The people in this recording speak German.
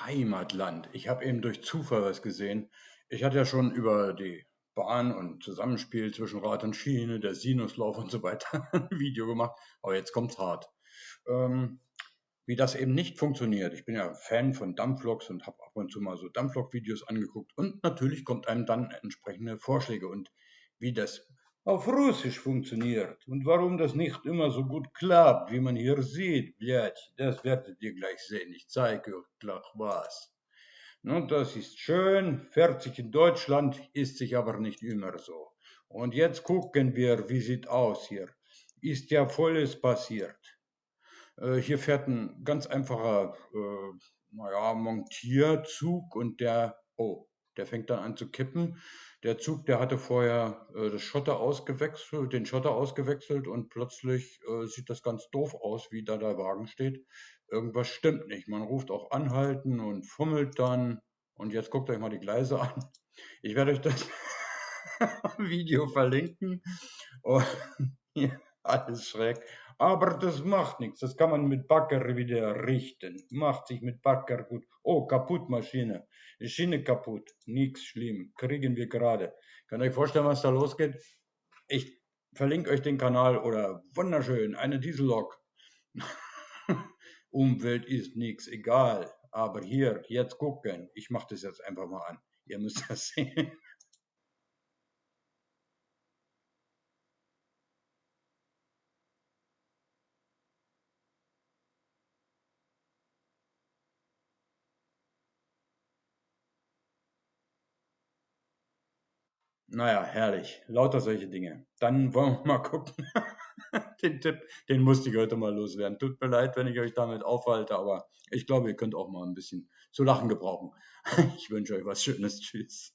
Heimatland. Ich habe eben durch Zufall was gesehen. Ich hatte ja schon über die Bahn und Zusammenspiel zwischen Rad und Schiene, der Sinuslauf und so weiter ein Video gemacht, aber jetzt kommt's hart. Ähm, wie das eben nicht funktioniert. Ich bin ja Fan von Dampfloks und habe ab und zu mal so Dampflok-Videos angeguckt und natürlich kommt einem dann entsprechende Vorschläge und wie das auf Russisch funktioniert und warum das nicht immer so gut klappt, wie man hier sieht, blядь, das werdet ihr gleich sehen. Ich zeige euch gleich was. Nun, das ist schön, fertig in Deutschland, ist sich aber nicht immer so. Und jetzt gucken wir, wie sieht aus hier. Ist ja volles passiert. Äh, hier fährt ein ganz einfacher, äh, naja, Montierzug und der, oh, der fängt dann an zu kippen. Der Zug, der hatte vorher äh, das Schotter ausgewechselt, den Schotter ausgewechselt und plötzlich äh, sieht das ganz doof aus, wie da der Wagen steht. Irgendwas stimmt nicht. Man ruft auch anhalten und fummelt dann. Und jetzt guckt euch mal die Gleise an. Ich werde euch das Video verlinken. Und hier, alles schräg. Aber das macht nichts. Das kann man mit Bagger wieder richten. Macht sich mit Bagger gut. Oh, kaputt Maschine. Schiene kaputt. Nichts schlimm. Kriegen wir gerade. Ihr euch vorstellen, was da losgeht? Ich verlinke euch den Kanal oder wunderschön, eine Diesellok. Umwelt ist nichts, egal. Aber hier, jetzt gucken. Ich mache das jetzt einfach mal an. Ihr müsst das sehen. Naja, herrlich. Lauter solche Dinge. Dann wollen wir mal gucken. den Tipp, den musste ich heute mal loswerden. Tut mir leid, wenn ich euch damit aufhalte, aber ich glaube, ihr könnt auch mal ein bisschen zu lachen gebrauchen. Ich wünsche euch was Schönes. Tschüss.